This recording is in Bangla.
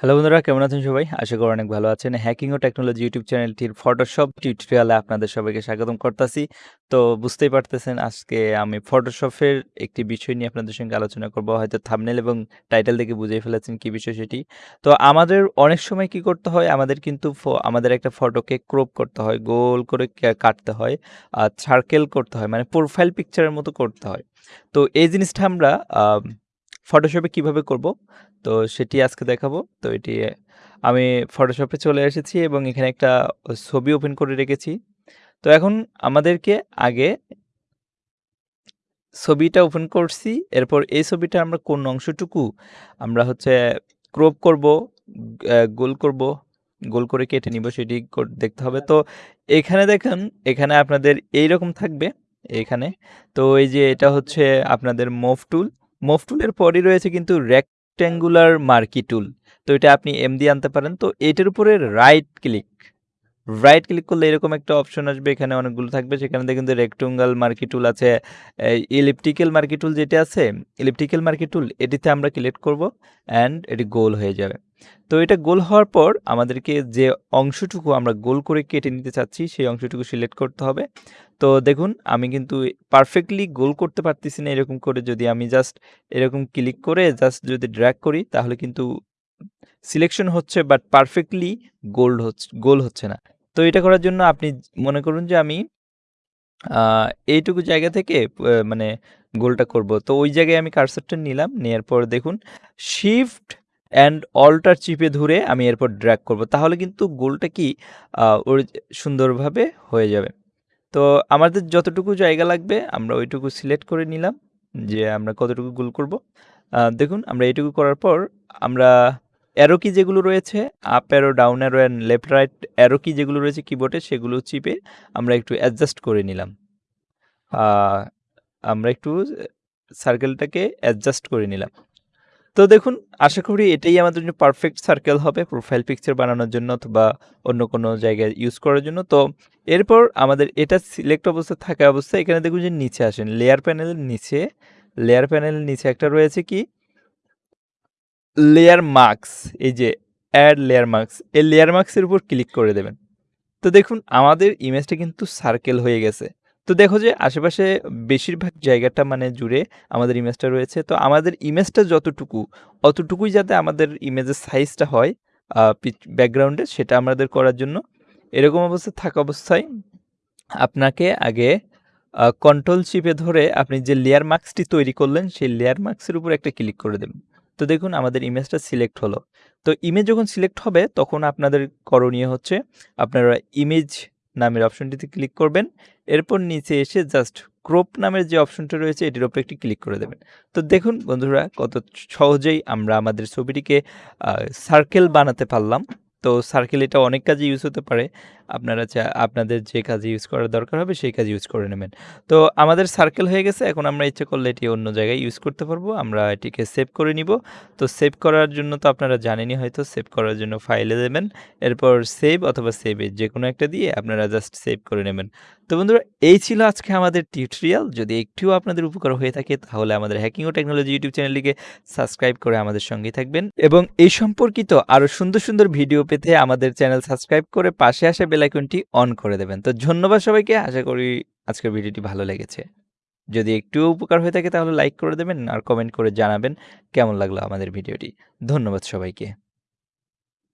হ্যালো বন্ধুরা, কেমন আছেন সবাই? আশা করি অনেক ভালো আছেন। হ্যাকিং ও টেকনোলজি ইউটিউব চ্যানেলটির ফটোশপ টিউটোরিয়ালে আপনাদের সবাইকে স্বাগতম করতেছি। তো বুঝতেই পারতেছেন, আজকে আমি ফটোশপের একটি বিষয় নিয়ে আপনাদের সঙ্গে আলোচনা করব। হয়তো থামনেল এবং টাইটেল দেখে বুঝিয়ে ফেলেছেন কি বিষয় সেটি। তো আমাদের অনেক সময় কি করতে হয়? আমাদের কিন্তু আমাদের একটা ফটোকে ক্রপ করতে হয়, গোল করে কাটতে হয় আর সার্কেল করতে হয় মানে প্রোফাইল পিকচারের মতো করতে হয়। তো এই জিনিসটা আমরা ফটোশপে কীভাবে করব? তো সেটি আজকে দেখাবো। তো এটি আমি ফটোশপে চলে এসেছি এবং এখানে একটা ছবি ওপেন করে রেখেছি। তো এখন আমাদেরকে আগে ছবিটা ওপেন করছি। এরপর এই ছবিটা আমরা কোন অংশটুকু আমরা হচ্ছে ক্রপ করব গোল করব, গোল করে কেটে নিব সেটি দেখতে হবে। তো এখানে দেখেন, এখানে আপনাদের এই রকম থাকবে, এখানে। তো এই যে এটা হচ্ছে আপনাদের মুভ টুল টুলের পরই রয়েছে কিন্তু রেক্ট্যাঙ্গুলার মার্কি টুল তো এটা আপনি এম দিয়ে আনতে পারেন। তো এটার উপরে রাইট ক্লিক রাইট ক্লিক করলে এরকম একটা অপশন আসবে। এখানে অনেকগুলো থাকবে। সেখানে দেখেন যে রেক্টুঙ্গাল মার্কি টুল আছে। ইলিপটিক্যাল মার্কি টুল যেটা আছে ইলিপটিক্যাল মার্কি টুল এটিতে আমরা ক্লিক করব অ্যান্ড এটি গোল হয়ে যাবে। তো এটা গোল হওয়ার পর আমাদেরকে যে অংশটুকু আমরা গোল করে কেটে নিতে চাচ্ছি, সেই অংশটুকু সিলেক্ট করতে হবে। তো দেখুন, আমি কিন্তু পারফেক্টলি গোল করতে পারতেছি না এরকম করে যদি আমি জাস্ট এরকম ক্লিক করে জাস্ট যদি ড্র্যাক করি, তাহলে কিন্তু সিলেকশন হচ্ছে বাট পারফেক্টলি গোল্ড হচ্ছে গোল হচ্ছে না। তো এটা করার জন্য আপনি মনে করুন যে আমি এইটুকু জায়গা থেকে মানে গোলটা করব। তো ওই জায়গায় আমি কারসারটা নিলাম নেওয়ার পর দেখুন শিফট অ্যান্ড অল্টার চিপে ধরে আমি এরপর ড্র্যাক করব। তাহলে কিন্তু গোলটা কি ওর সুন্দরভাবে হয়ে যাবে। তো আমাদের যতটুকু জায়গা লাগবে, আমরা ওইটুকু সিলেক্ট করে নিলাম যে আমরা কতটুকু গোল করব। দেখুন, আমরা এইটুকু করার পর আমরা অ্যারো কি যেগুলো রয়েছে up arrow down arrow and left right arrow key যেগুলো রয়েছে কিবোর্ডে সেগুলো চিপে আমরা একটু অ্যাডজাস্ট করে নিলাম। আমরা একটু সার্কেলটাকে অ্যাডজাস্ট করে নিলাম। তো দেখুন, আশা করি এটাই আমাদের জন্য পারফেক্ট সার্কেল হবে প্রোফাইল পিকচার বানানোর জন্য অথবা অন্য কোনো জায়গায় ইউজ করার জন্য। তো এরপর আমাদের এটা সিলেক্ট অবস্থা থাকা অবস্থায় এখানে দেখুন যে নিচে আসেন লেয়ার প্যানেলের নিচে লেয়ার প্যানেলের নিচে একটা রয়েছে কি? লেয়ার মার্কস এই যে অ্যাড লেয়ার মার্কস এই লেয়ার মার্কসের উপর ক্লিক করে দেবেন। তো দেখুন, আমাদের ইমেজটা কিন্তু সার্কেল হয়ে গেছে। তো দেখো যে আশেপাশে বেশিরভাগ জায়গাটা মানে জুড়ে আমাদের ইমেজটা রয়েছে। তো আমাদের ইমেজটা যতটুকু, অতটুকুই যাতে আমাদের ইমেজের সাইজটা হয় ব্যাকগ্রাউন্ডে সেটা আমাদের করার জন্য। এরকম অবস্থা থাকা অবস্থায় আপনাকে আগে কন্ট্রোল চিপে ধরে আপনি যে লেয়ার মার্কসটি তৈরি করলেন, সেই লেয়ার মার্কসের উপর একটা ক্লিক করে দেবেন। তো দেখুন আমাদের ইমেজটা সিলেক্ট হলো। তো ইমেজ যখন সিলেক্ট হবে, তখন আপনাদের করণীয় হচ্ছে, আপনারা ইমেজ নামের অপশনটিতে ক্লিক করবেন। এরপর নিচে এসে জাস্ট ক্রোপ নামের যে অপশনটা রয়েছে, এটির ওপর একটি ক্লিক করে দেবেন। তো দেখুন বন্ধুরা, কত সহজেই আমরা আমাদের ছবিটিকে সার্কেল বানাতে পারলাম। তো সার্কেল এটা অনেক কাজে ইউজ হতে পারে। আপনারা চা আপনাদের যে কাজে ইউজ করার দরকার হবে, সেই কাজে ইউজ করে নেবেন। তো আমাদের সার্কেল হয়ে গেছে, এখন আমরা ইচ্ছে করলে এটি অন্য জায়গায় ইউজ করতে পারব, আমরা এটিকে সেভ করে নিব। তো সেভ করার জন্য তো আপনারা জানেনই হয়তো সেভ করার জন্য ফাইলে দেবেন, এরপর সেভ অথবা সেভে যে কোনো একটা দিয়ে আপনারা জাস্ট সেভ করে নেবেন। তো বন্ধুরা, এই ছিল আজকে আমাদের টিউটোরিয়াল যদি একটুও আপনাদের উপকার হয়ে থাকে, তাহলে আমাদের হ্যাকিং ও টেকনোলজি ইউটিউব চ্যানেলটিকে সাবস্ক্রাইব করে আমাদের সঙ্গেই থাকবেন। এবং এই সম্পর্কিত আরও সুন্দর সুন্দর ভিডিও পেতে আমাদের চ্যানেল সাবস্ক্রাইব করে পাশে আসা বেলাইকনটি অন করে দেবেন। তো ধন্যবাদ সবাইকে। আশা করি আজকের ভিডিওটি ভালো লেগেছে। যদি একটু উপকার হয়ে থাকে তাহলে লাইক করে দেবেন আর কমেন্ট করে জানাবেন কেমন লাগল আমাদের ভিডিওটি। ধন্যবাদ সবাইকে।